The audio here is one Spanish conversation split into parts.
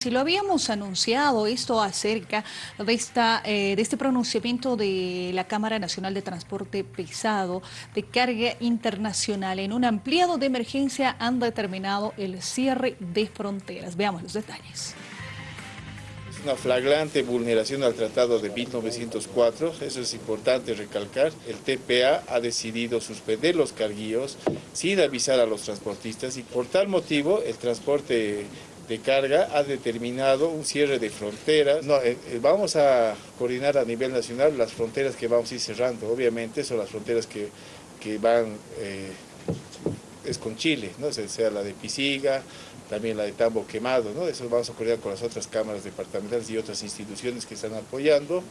Si lo habíamos anunciado, esto acerca de, esta, eh, de este pronunciamiento de la Cámara Nacional de Transporte Pesado de Carga Internacional. En un ampliado de emergencia han determinado el cierre de fronteras. Veamos los detalles. Es una flagrante vulneración al Tratado de 1904, eso es importante recalcar. El TPA ha decidido suspender los carguíos sin avisar a los transportistas y por tal motivo el transporte de carga ha determinado un cierre de fronteras. No, eh, eh, vamos a coordinar a nivel nacional las fronteras que vamos a ir cerrando. Obviamente son las fronteras que, van, eh, es con Chile, ¿no? sea la de Pisiga, también la de Tambo Quemado. ¿no? Eso vamos a coordinar con las otras cámaras departamentales y otras instituciones que están apoyando.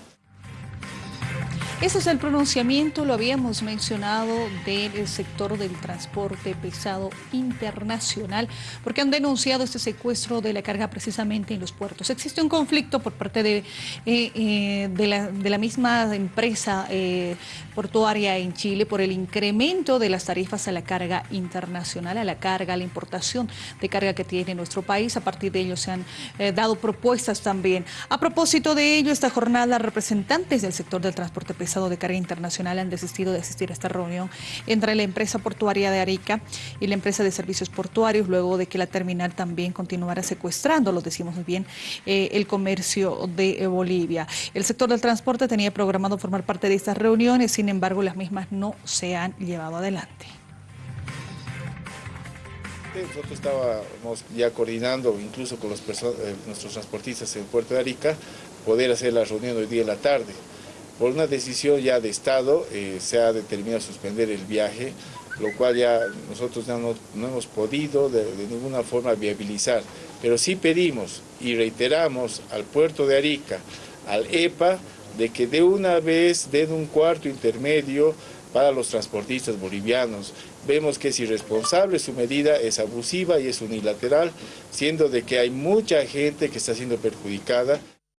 Ese es el pronunciamiento, lo habíamos mencionado, del sector del transporte pesado internacional, porque han denunciado este secuestro de la carga precisamente en los puertos. Existe un conflicto por parte de, eh, eh, de, la, misma empresa eh, portuaria en Chile por el incremento de las tarifas a la carga internacional, a la carga, a la importación de carga que tiene nuestro país. A partir de ello se han dado propuestas también. A propósito de ello, esta jornada, representantes del sector del transporte pesado de Carga Internacional han desistido de asistir a esta reunión entre la empresa portuaria de Arica y la empresa de servicios portuarios, luego de que la terminal también continuara secuestrando, lo decimos muy bien, eh, el comercio de eh, Bolivia. El sector del transporte tenía programado formar parte de estas reuniones, sin embargo las mismas no se han llevado adelante. Nosotros estábamos ya coordinando, incluso con los eh, nuestros transportistas en el puerto de Arica, poder hacer la reunión hoy día en la tarde. Por una decisión ya de Estado eh, se ha determinado suspender el viaje, lo cual ya nosotros no, hemos podido de, ninguna forma viabilizar. Pero sí pedimos y reiteramos al puerto de Arica, al EPA, de que de una vez den un cuarto intermedio para los transportistas bolivianos. Vemos que es irresponsable, su medida es abusiva y es unilateral, siendo de que hay mucha gente que está siendo perjudicada.